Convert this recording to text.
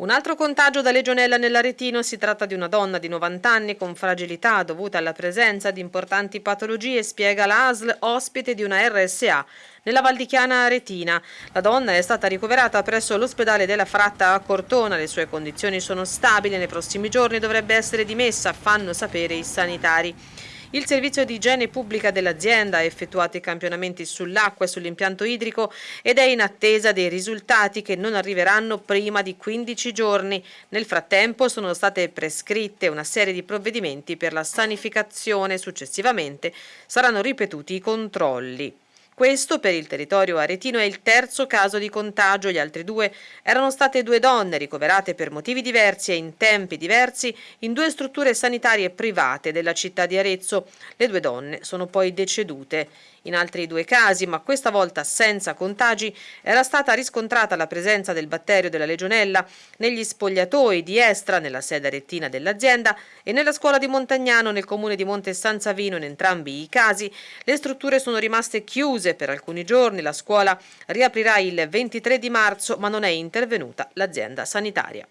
Un altro contagio da legionella nell'Aretino si tratta di una donna di 90 anni con fragilità dovuta alla presenza di importanti patologie, spiega la ASL, ospite di una RSA nella Valdichiana Aretina. La donna è stata ricoverata presso l'ospedale della Fratta a Cortona, le sue condizioni sono stabili, nei prossimi giorni dovrebbe essere dimessa, fanno sapere i sanitari. Il servizio di igiene pubblica dell'azienda ha effettuato i campionamenti sull'acqua e sull'impianto idrico ed è in attesa dei risultati che non arriveranno prima di 15 giorni. Nel frattempo sono state prescritte una serie di provvedimenti per la sanificazione. Successivamente saranno ripetuti i controlli. Questo per il territorio aretino è il terzo caso di contagio, gli altri due erano state due donne ricoverate per motivi diversi e in tempi diversi in due strutture sanitarie private della città di Arezzo. Le due donne sono poi decedute. In altri due casi, ma questa volta senza contagi, era stata riscontrata la presenza del batterio della legionella negli spogliatoi di Estra, nella sede arettina dell'azienda, e nella scuola di Montagnano, nel comune di Monte San Savino. In entrambi i casi le strutture sono rimaste chiuse per alcuni giorni. La scuola riaprirà il 23 di marzo, ma non è intervenuta l'azienda sanitaria.